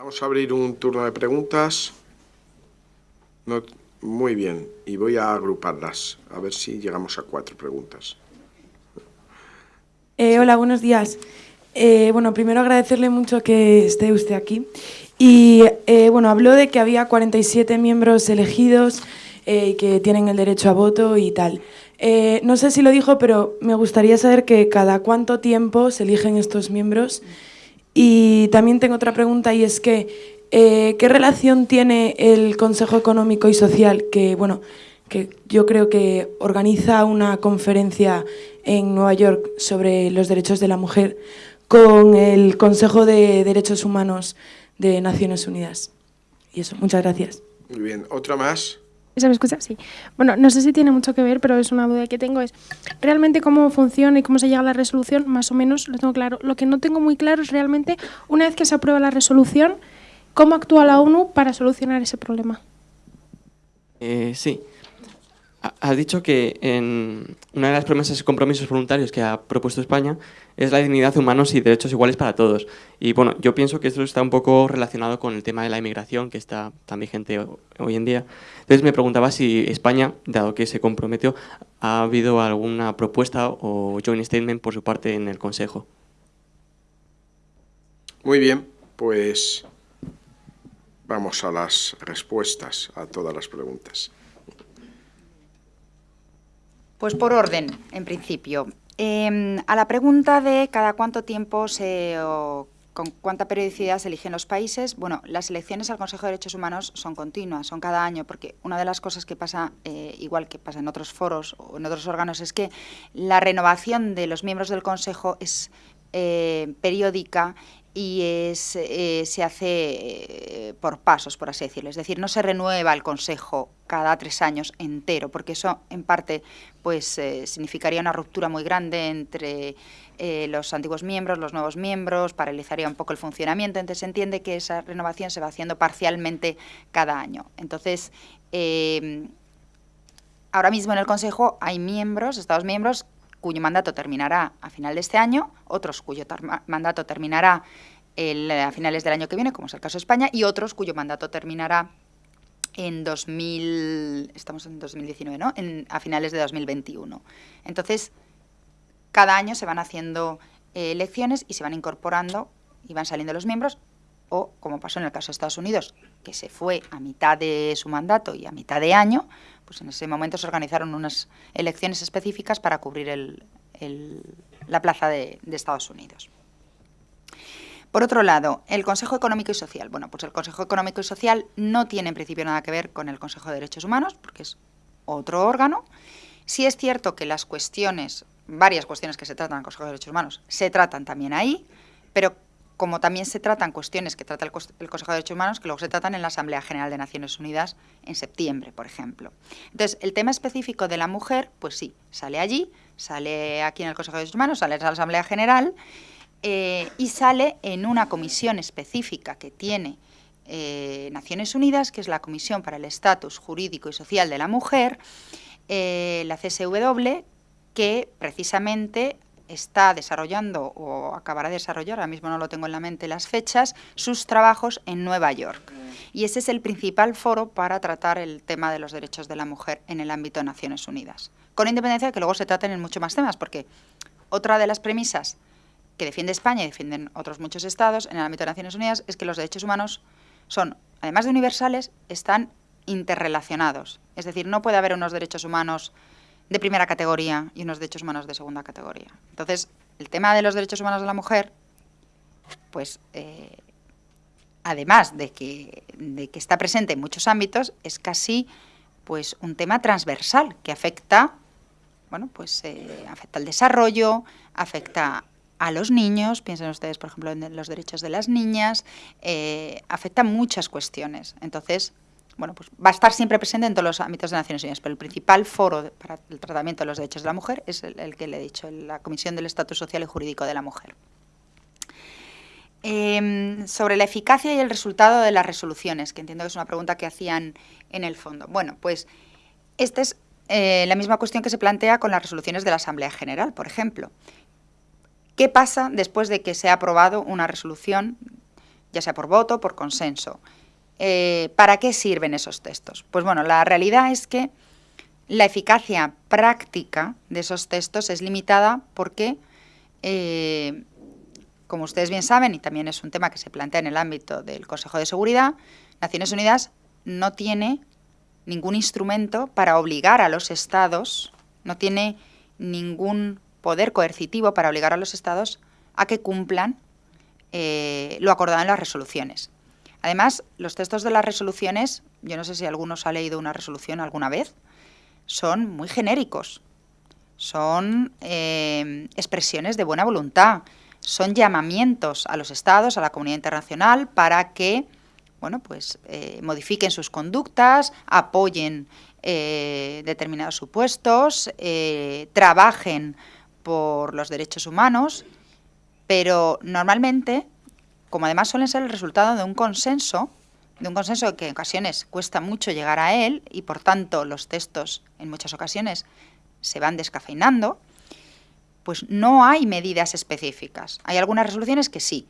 Vamos a abrir un turno de preguntas. muy bien, y voy a agruparlas, a ver si llegamos a cuatro preguntas. Eh, hola, buenos días. Eh, bueno, primero agradecerle mucho que esté usted aquí. Y eh, bueno, habló de que había 47 miembros elegidos y que tienen el derecho a voto y tal. no sé si lo dijo, pero me gustaría saber que cada cuánto tiempo se eligen estos miembros. Y también tengo otra pregunta y es que ¿qué relación tiene el Consejo Económico y Social que, bueno, que yo creo que organiza una conferencia en Nueva York sobre los derechos de la mujer con el Consejo de Derechos Humanos de Naciones Unidas. Y eso, muchas gracias. Muy bien, ¿otra más? ¿Se me escucha? Sí. Bueno, no sé si tiene mucho que ver, pero es una duda que tengo. Es realmente cómo funciona y cómo se llega a la resolución, más o menos lo tengo claro. Lo que no tengo muy claro es realmente, una vez que se aprueba la resolución, cómo actúa la ONU para solucionar ese problema. Eh, sí. Has dicho que en una de las promesas y compromisos voluntarios que ha propuesto España es la dignidad humanos y derechos iguales para todos. Y bueno, yo pienso que esto está un poco relacionado con el tema de la inmigración que está tan vigente hoy en día. Entonces me preguntaba si España, dado que se comprometió, ha habido alguna propuesta o joint statement por su parte en el Consejo. Muy bien, pues vamos a las respuestas a todas las preguntas. Pues por orden, en principio. Em, a la pregunta de cada cuánto tiempo se, o con cuánta periodicidad se eligen los países, bueno, las elecciones al Consejo de Derechos Humanos son continuas, son cada año, porque una de las cosas que pasa, eh, igual que pasa en otros foros o en otros órganos, es que la renovación de los miembros del Consejo es eh, periódica y es, eh, se hace eh, por pasos, por así decirlo. Es decir, no se renueva el Consejo cada tres años entero, porque eso en parte pues, eh, significaría una ruptura muy grande entre los antiguos miembros, los nuevos miembros, paralizaría un poco el funcionamiento, entonces se entiende que esa renovación se va haciendo parcialmente cada año. Entonces, ahora mismo en el Consejo hay miembros, Estados miembros, cuyo mandato terminará a final de este año, otros cuyo mandato terminará a finales del año que viene, como es el caso de España, y otros cuyo mandato terminará en 2000, estamos en 2019, ¿no? a finales de 2021. Entonces, cada año se van haciendo eh, elecciones y se van incorporando y van saliendo los miembros, o como pasó en el caso de Estados Unidos, que se fue a mitad de su mandato y a mitad de año, pues en ese momento se organizaron unas elecciones específicas para cubrir la plaza de, Estados Unidos. Por otro lado, el Consejo Económico y Social. Bueno, pues el Consejo Económico y Social no tiene en principio nada que ver con el Consejo de Derechos Humanos, porque es otro órgano. Sí es cierto que las cuestiones, varias cuestiones que se tratan en el Consejo de Derechos Humanos, se tratan también ahí, pero como también se tratan cuestiones que trata el, Consejo de Derechos Humanos, que luego se tratan en la Asamblea General de Naciones Unidas en septiembre, por ejemplo. Entonces, el tema específico de la mujer, pues sí, sale allí, sale aquí en el Consejo de Derechos Humanos, sale en la Asamblea General eh, y sale en una comisión específica que tiene eh, Naciones Unidas, que es la Comisión para el Estatus Jurídico y Social de la Mujer, eh, la CSW, que precisamente está desarrollando o acabará de desarrollar, ahora mismo no lo tengo en la mente las fechas, sus trabajos en Nueva York. Y ese es el principal foro para tratar el tema de los derechos de la mujer en el ámbito de Naciones Unidas. Con independencia de que luego se traten en muchos más temas, porque otra de las premisas que defiende España y defienden otros muchos estados en el ámbito de Naciones Unidas es que los derechos humanos son, además de universales, están interrelacionados. Es decir, no puede haber unos derechos humanos de primera categoría y unos derechos humanos de segunda categoría. Entonces, el tema de los derechos humanos de la mujer, pues, eh, además de que, de que está presente en muchos ámbitos, es casi pues un tema transversal que afecta, bueno, pues eh, afecta al desarrollo, afecta a los niños, piensen ustedes, por ejemplo, en los derechos de las niñas, eh, afecta muchas cuestiones. Entonces, bueno, pues va a estar siempre presente en todos los ámbitos de Naciones Unidas, pero el principal foro para el tratamiento de los derechos de la mujer es el, que le he dicho, la Comisión del Estatus Social y Jurídico de la Mujer. Em, sobre la eficacia y el resultado de las resoluciones, que entiendo que es una pregunta que hacían en el fondo. Bueno, pues esta es eh, la misma cuestión que se plantea con las resoluciones de la Asamblea General, por ejemplo. ¿Qué pasa después de que se ha aprobado una resolución ya sea por voto, por consenso. Eh, ¿Para qué sirven esos textos? Pues bueno, la realidad es que la eficacia práctica de esos textos es limitada porque, eh, como ustedes bien saben, y también es un tema que se plantea en el ámbito del Consejo de Seguridad, Naciones Unidas no tiene ningún instrumento para obligar a los estados, no tiene ningún poder coercitivo para obligar a los estados a que cumplan eh, lo acordado en las resoluciones. Además, los textos de las resoluciones, yo no sé si algunos ha leído una resolución alguna vez, son muy genéricos, son eh, expresiones de buena voluntad, son llamamientos a los estados, a la comunidad internacional, para que bueno, pues, eh, modifiquen sus conductas, apoyen eh, determinados supuestos, trabajen por los derechos humanos, pero normalmente, como además suelen ser el resultado de un consenso, de un consenso que en ocasiones cuesta mucho llegar a él y por tanto los textos en muchas ocasiones se van descafeinando, pues no hay medidas específicas. Hay algunas resoluciones que sí,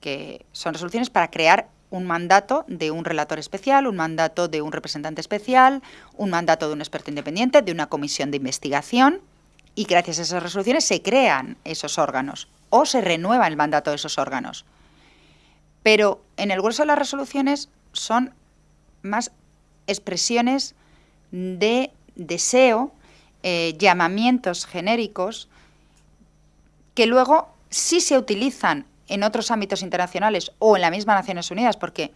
que son resoluciones para crear un mandato de un relator especial, un mandato de un representante especial, un mandato de un experto independiente, de una comisión de investigación, y gracias a esas resoluciones se crean esos órganos o se renueva el mandato de esos órganos. Pero en el grueso de las resoluciones son más expresiones de deseo, eh, llamamientos genéricos, que luego sí se utilizan en otros ámbitos internacionales o en la misma Naciones Unidas, porque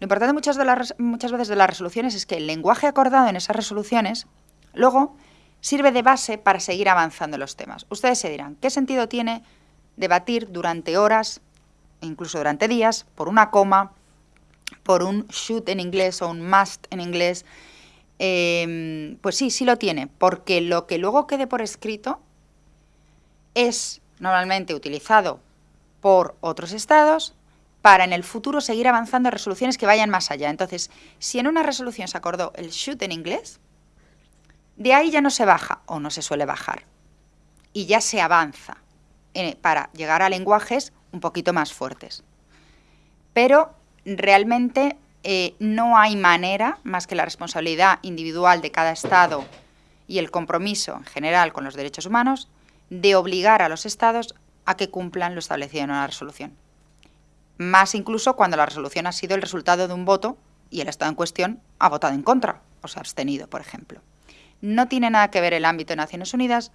lo importante muchas, veces de las resoluciones es que el lenguaje acordado en esas resoluciones luego sirve de base para seguir avanzando en los temas. Ustedes se dirán, ¿qué sentido tiene debatir durante horas, incluso durante días, por una coma, por un should en inglés o un must en inglés, em, pues sí, sí lo tiene, porque lo que luego quede por escrito es normalmente utilizado por otros estados para en el futuro seguir avanzando resoluciones que vayan más allá. Entonces, si en una resolución se acordó el should en inglés, de ahí ya no se baja o no se suele bajar y ya se avanza para llegar a lenguajes un poquito más fuertes. Pero realmente eh, no hay manera, más que la responsabilidad individual de cada Estado y el compromiso en general con los derechos humanos, de obligar a los Estados a que cumplan lo establecido en una resolución. Más incluso cuando la resolución ha sido el resultado de un voto y el Estado en cuestión ha votado en contra o se ha abstenido, por ejemplo. No tiene nada que ver el ámbito de Naciones Unidas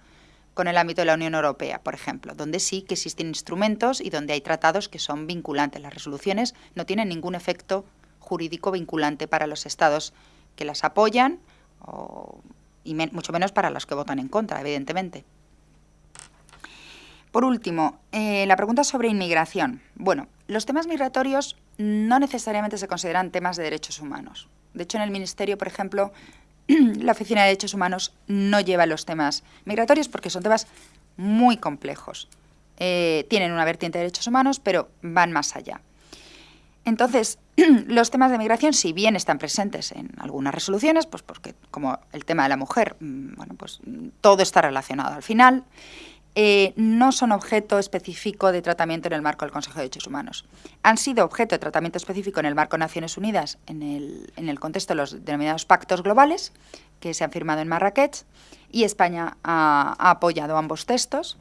con el ámbito de la Unión Europea, por ejemplo, donde sí que existen instrumentos y donde hay tratados que son vinculantes. Las resoluciones no tienen ningún efecto jurídico vinculante para los estados que las apoyan y mucho menos para los que votan en contra, evidentemente. Por último, eh, la pregunta sobre inmigración. Bueno, los temas migratorios no necesariamente se consideran temas de derechos humanos. De hecho, en el Ministerio, por ejemplo, la Oficina de Derechos Humanos no lleva los temas migratorios porque son temas muy complejos. Eh, tienen una vertiente de derechos humanos, pero van más allá. Entonces, los temas de migración, si bien están presentes en algunas resoluciones, pues porque como el tema de la mujer, mm, bueno, pues todo está relacionado al final, eh, no son objeto específico de tratamiento en el marco del Consejo de Derechos Humanos. Han sido objeto de tratamiento específico en el marco de Naciones Unidas en el, contexto de los denominados pactos globales que se han firmado en Marrakech y España ha, apoyado ambos textos.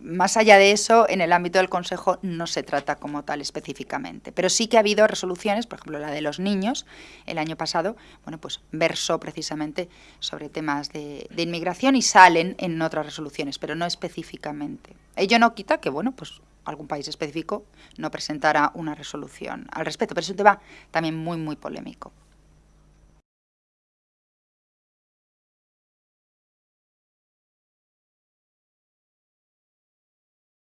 Más allá de eso, en el ámbito del Consejo no se trata como tal específicamente. Pero sí que ha habido resoluciones, por ejemplo la de los niños, el año pasado, bueno, pues versó precisamente sobre temas de, inmigración y salen en otras resoluciones, pero no específicamente. Ello no quita que, bueno, pues algún país específico no presentara una resolución al respecto, pero es un tema también muy, muy polémico.